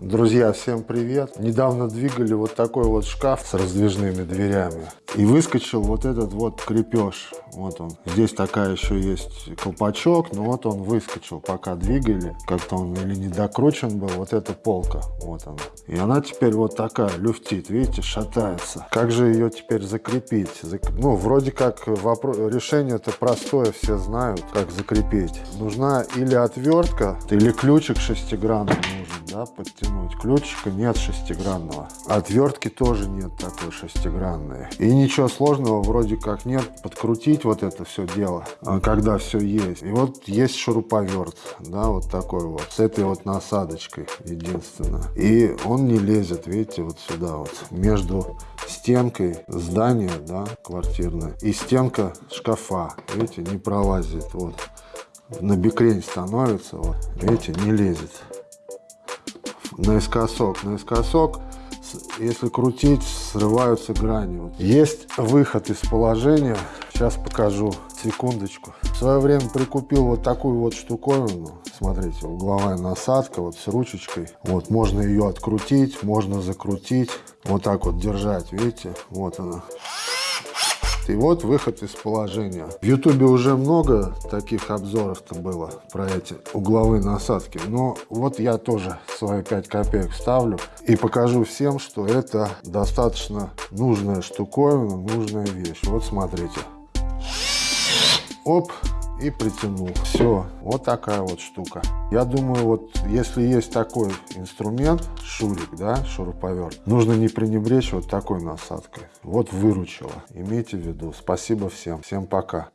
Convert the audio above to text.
Друзья, всем привет! Недавно двигали вот такой вот шкаф с раздвижными дверями. И выскочил вот этот вот крепеж. Вот он. Здесь такая еще есть колпачок, но вот он выскочил, пока двигали. Как-то он или не докручен был. Вот эта полка. Вот она. И она теперь вот такая, люфтит. Видите, шатается. Как же ее теперь закрепить? Зак... Ну, вроде как вопрос... решение-то простое, все знают, как закрепить. Нужна или отвертка, или ключик шестигранный нужен, да, подтянуть. Ключика нет шестигранного. Отвертки тоже нет такой шестигранной. И ничего сложного вроде как нет. Подкрутить вот это все дело, а, когда все есть. И вот есть шуруповерт, да, вот такой вот, с этой вот насадочкой единственное. И он не лезет, видите, вот сюда вот, между стенкой здания, да, квартирной, и стенка шкафа, видите, не пролазит, вот. На бикрень становится, вот, видите, не лезет наискосок, наискосок, если крутить, срываются грани. Есть выход из положения, сейчас покажу, секундочку. В свое время прикупил вот такую вот штуковину, смотрите, угловая насадка, вот с ручечкой. Вот, можно ее открутить, можно закрутить, вот так вот держать, видите, вот она. И вот выход из положения. В ютубе уже много таких обзоров там было про эти угловые насадки. Но вот я тоже свои 5 копеек ставлю и покажу всем, что это достаточно нужная штуковина, нужная вещь. Вот смотрите. Оп, и притянул. Все, вот такая вот штука. Я думаю, вот если есть такой инструмент, шурик, да, шуруповерт, нужно не пренебречь вот такой насадкой. Вот выручила. Имейте в виду. Спасибо всем. Всем пока.